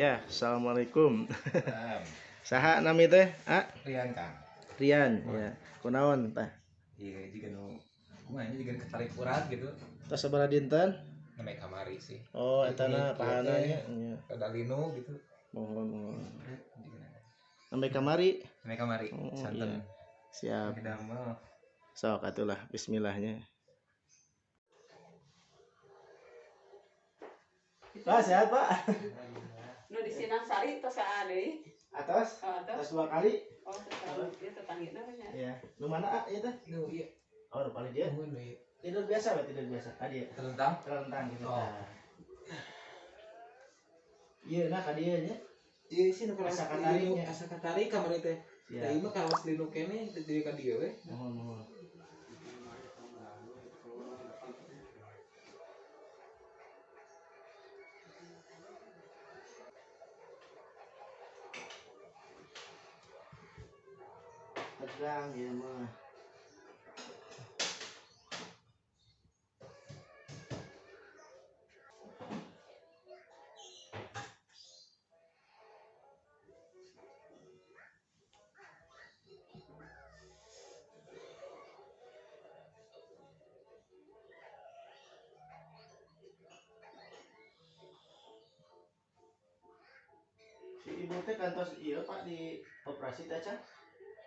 Ya, assalamualaikum. Salam. Saha nami teh? Ah, Rian Kang. Rian. Ya, kunaon tah? Iya juga nu kumaha juga ketarik urat gitu. Tos sabaraha dinten? Namanya kamari sih. Oh, eta na Iya, pahana iya. nya. Nya. Ada lino gitu. Mohon mohon. Sampai kamari. Namanya kamari. Oh, Santen. iya. Siap. Sok atulah bismillahnya. Pak, sehat, Pak. Nu di Sinang Sari tos ka deui. Atas, Oh, tos. atas dua kali. Oh, tos ieu tetanggina nya. Ya. Lu mana, ah, ieu teh? Nu iya. Oh, nu paling dia. Tidur biasa, Pak, tidur biasa. Ah, dia. Terentang. Terentang gitu. Oh. Iya, nah ka dieu nya. Iya sih nu kalau Asa katari nya. asa katari kamari teh. Da Siap. ieu mah kawas lino kene jadi ka dieu we. Mohon, mohon. Tegang ya mah. Si ibu teh kantos iya pak di operasi teh Cah?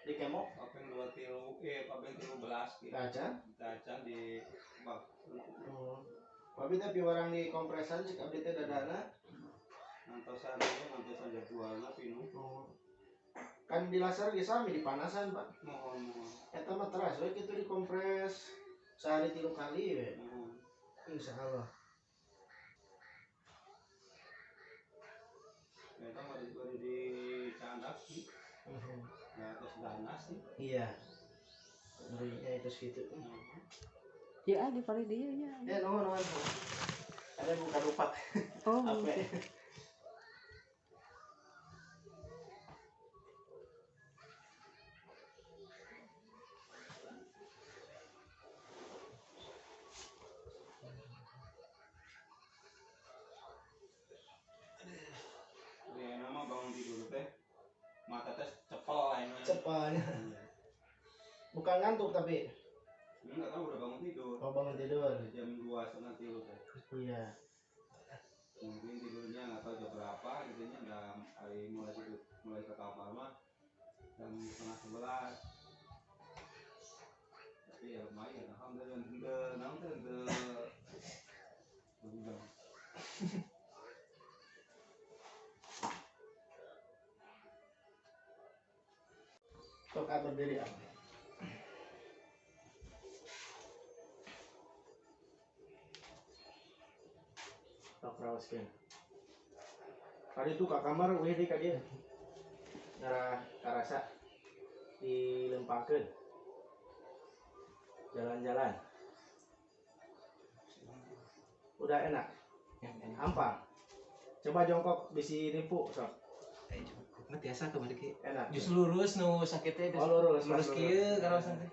Di kemo Papen dua tilu, eh papen tilu belas gitu. kaca. Kaca di bak. Oh. Tapi tapi orang di kompresan cek abdi teh dadana. Nantosan itu, nantosan jadwalnya pinu. Oh. Kan di laser ge sami di panasan pak. Mohon, mohon, Eta mah teras we kitu dikompres sehari tilu kali we. mohon. Insya Allah. Kita mau di, baru di candak sih. Ya, terus ganas sih. Iya. Ngerinya itu segitu. Ya di pari dieu nya. Ya nuhun nuhun. Ada buka lupa. Oh, Apa? gitu. Ya, nama bangun tidur teh. Mata teh Cepatnya. Bukan ngantuk tapi Enggak tahu udah bangun tidur. mau bangun tidur. Jam dua setengah tilu teh. Iya. Mungkin tidurnya nggak tahu jam berapa, intinya udah hari mulai tidur, mulai ke kamar mah jam setengah sebelas. Tapi ya lumayan, alhamdulillah. Ente, naon Sok atur diri? Sok rawaskeun. Tadi tuh ke kamar weh di ka dieu. Ngarah karasa dilempangkeun. Jalan-jalan. Udah enak. Ampang. Coba jongkok bisi nipu sok. Nggak biasa ki. Enak. Justru lurus nu sakit teh. Oh, lurus, lurus kieu kawasan teh.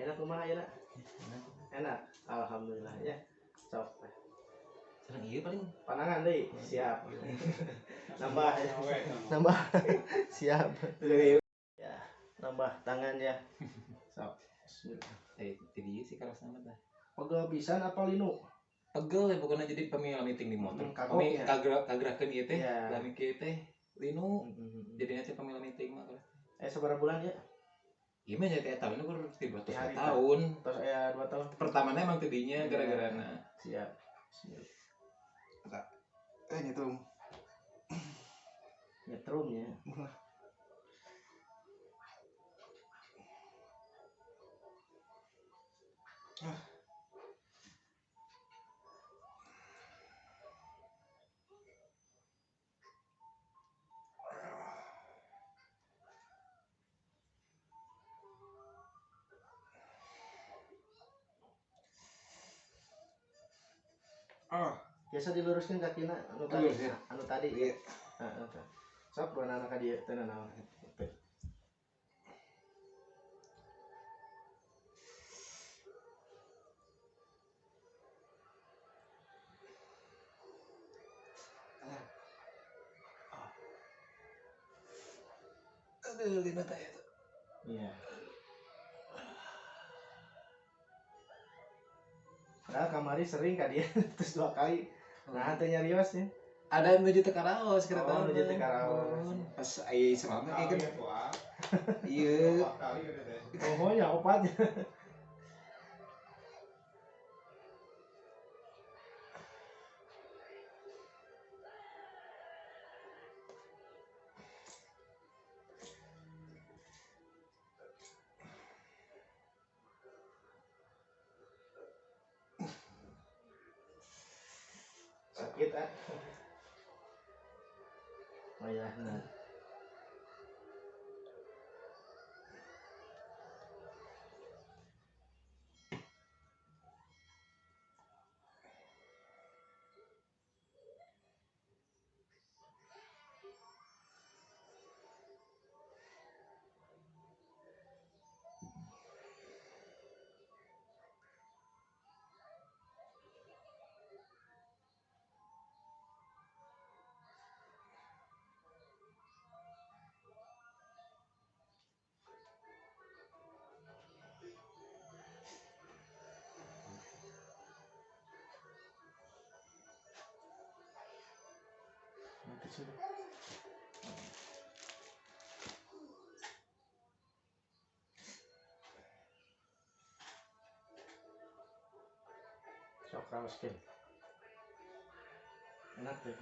Enak kumaha ya, Enak. Alhamdulillah ya. Sok. Sareng ieu paling Panangan deh, siap. Nambah ya. Nambah. siap. Ya, nambah tangan ya. Sok. Eh di dieu sih kawasan teh. Pegel pisan apa linu? pegel ya bukannya jadi pemila meeting di motor Hmm, kami ya. kagerak kagerakeun ieu teh Iya. da mikir teh linu jadinya teh pemila meeting mah Eh seberapa bulan ya? Iya mah jadi tahun ini gue tiba hari tahun. Terus ya dua tahun. Pertamanya emang tidinya Iya. gara-gara na. Siap. Siap. Eh nyetrum. Nyetrum ya. Ah, oh biasa diluruskan kakinya anu tadi Lurus, ya. anu tadi iya. Ah, nah, anu tadi sok bukan anak dia tenan naon Aduh, lima tayar. Iya. Yeah. Nah, kamari sering kan dia terus dua kali. Nah, teu nyarios ya. ada yang menuju ke karaos kira Oh, menuju teh karaos. pas Tahu kayak kan ya, iya gitu teh. Pokoknya opatnya. Sakit ah. Oh ya, nah. Nanti sudah. Sok raoskeun. Enak deh.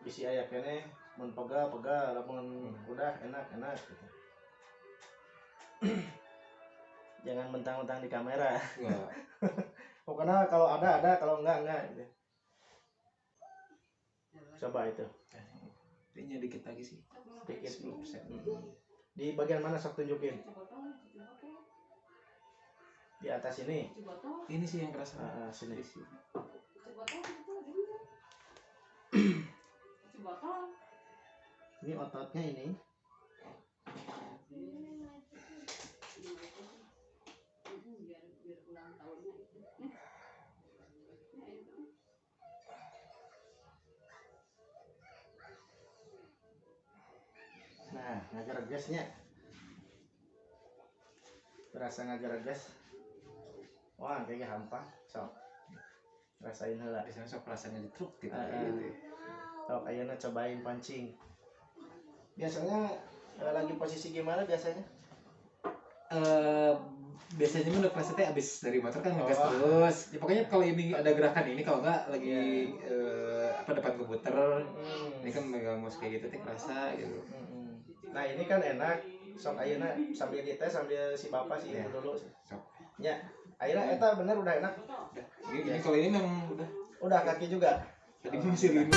Bisi aya kene mun pega pega lamun udah enak enak gitu. Jangan mentang-mentang di kamera. enggak Pokoknya kalau ada ada, kalau enggak enggak gitu. Coba itu. kayaknya dikit lagi sih Dikit. 10%. Di bagian mana sok tunjukin? Di atas ini. ini sih yang kerasa Ah, ah, sini. Ini ototnya ini. Ngageregesnya. Berasa ngagereges. Wah, kayaknya hampa. Sok. Rasain heula. biasanya sok rasanya di truk gitu gitu. Sok ayeuna cobain pancing. Biasanya eh, lagi posisi gimana biasanya? Eh, biasanya mah kelas teh abis dari motor kan ngegas Oh. terus ya, pokoknya kalau ini ada gerakan ini kalau nggak lagi eh, apa depan komputer ini kan megang mouse kayak gitu teh kerasa gitu Mm-mm. Nah ini kan enak sok ayeuna sambil dites sambil si bapak si Iya. ibu dulu. Sok. Ya, ayeuna eta bener udah enak. ini, ini kalau ini memang udah Udah kaki juga. tadi masih rindu